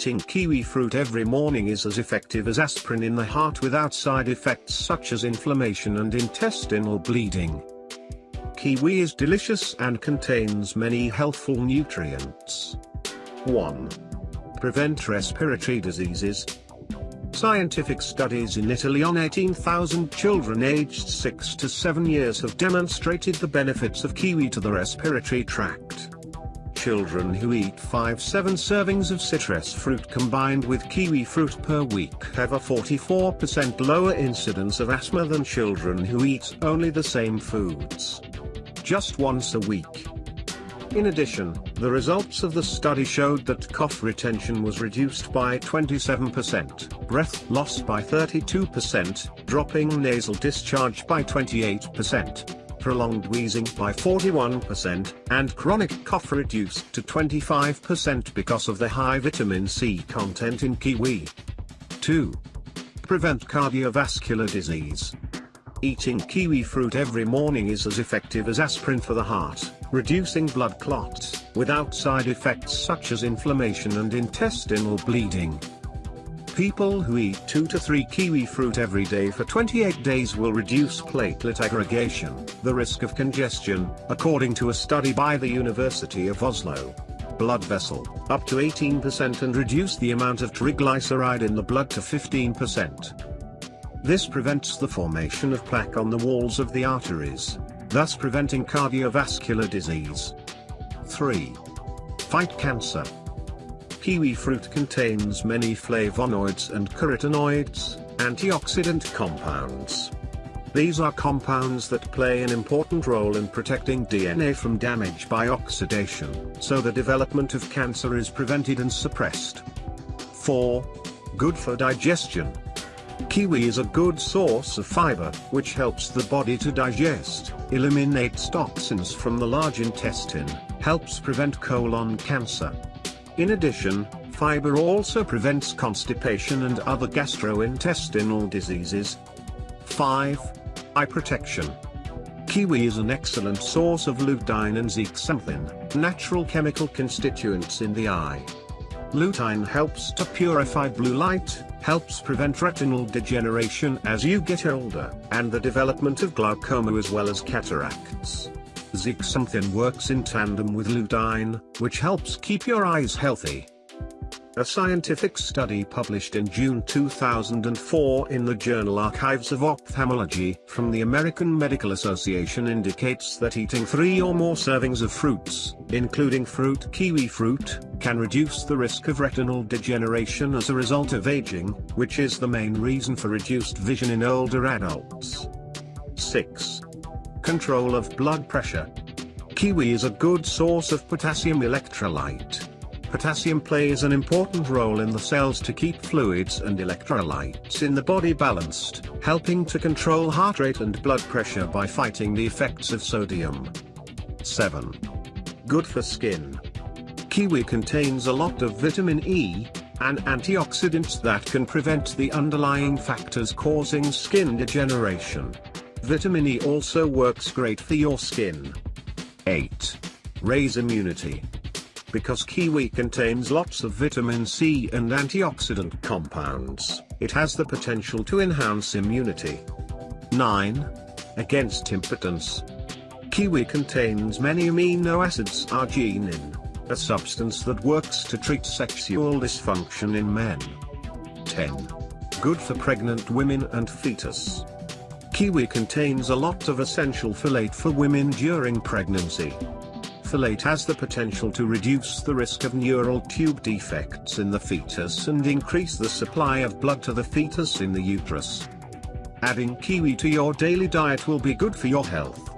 Eating kiwi fruit every morning is as effective as aspirin in the heart without side effects such as inflammation and intestinal bleeding. Kiwi is delicious and contains many healthful nutrients. 1. Prevent respiratory diseases. Scientific studies in Italy on 18,000 children aged 6 to 7 years have demonstrated the benefits of kiwi to the respiratory tract. Children who eat 5-7 servings of citrus fruit combined with kiwi fruit per week have a 44% lower incidence of asthma than children who eat only the same foods. Just once a week. In addition, the results of the study showed that cough retention was reduced by 27%, breath loss by 32%, dropping nasal discharge by 28%, prolonged wheezing by 41%, and chronic cough reduced to 25% because of the high vitamin C content in kiwi. 2. Prevent cardiovascular disease. Eating kiwi fruit every morning is as effective as aspirin for the heart, reducing blood clots, without side effects such as inflammation and intestinal bleeding. People who eat 2 to 3 kiwi fruit every day for 28 days will reduce platelet aggregation, the risk of congestion, according to a study by the University of Oslo. Blood vessel, up to 18% and reduce the amount of triglyceride in the blood to 15%. This prevents the formation of plaque on the walls of the arteries, thus preventing cardiovascular disease. 3. Fight cancer. Kiwi fruit contains many flavonoids and carotenoids, antioxidant compounds. These are compounds that play an important role in protecting DNA from damage by oxidation, so the development of cancer is prevented and suppressed. 4. Good for digestion. Kiwi is a good source of fiber, which helps the body to digest, eliminates toxins from the large intestine, helps prevent colon cancer. In addition, fiber also prevents constipation and other gastrointestinal diseases. 5. Eye protection. Kiwi is an excellent source of lutein and zeaxanthin, natural chemical constituents in the eye. Lutein helps to purify blue light, helps prevent retinal degeneration as you get older, and the development of glaucoma as well as cataracts. Zeaxanthin works in tandem with lutein, which helps keep your eyes healthy. A scientific study published in June 2004 in the journal Archives of Ophthalmology from the American Medical Association indicates that eating three or more servings of fruits, including fruit kiwi fruit, can reduce the risk of retinal degeneration as a result of aging, which is the main reason for reduced vision in older adults. 6. Control of blood pressure. Kiwi is a good source of potassium electrolyte Potassium plays an important role in the cells to keep fluids and electrolytes in the body balanced, helping to control heart rate and blood pressure by fighting the effects of sodium. 7. Good for skin. Kiwi contains a lot of vitamin E, an antioxidant that can prevent the underlying factors causing skin degeneration. Vitamin E also works great for your skin. 8. Raise immunity because kiwi contains lots of vitamin C and antioxidant compounds, it has the potential to enhance immunity. 9. Against impotence. Kiwi contains many amino acids arginine, a substance that works to treat sexual dysfunction in men. 10. Good for pregnant women and fetus. Kiwi contains a lot of essential folate for women during pregnancy folate has the potential to reduce the risk of neural tube defects in the fetus and increase the supply of blood to the fetus in the uterus. Adding kiwi to your daily diet will be good for your health.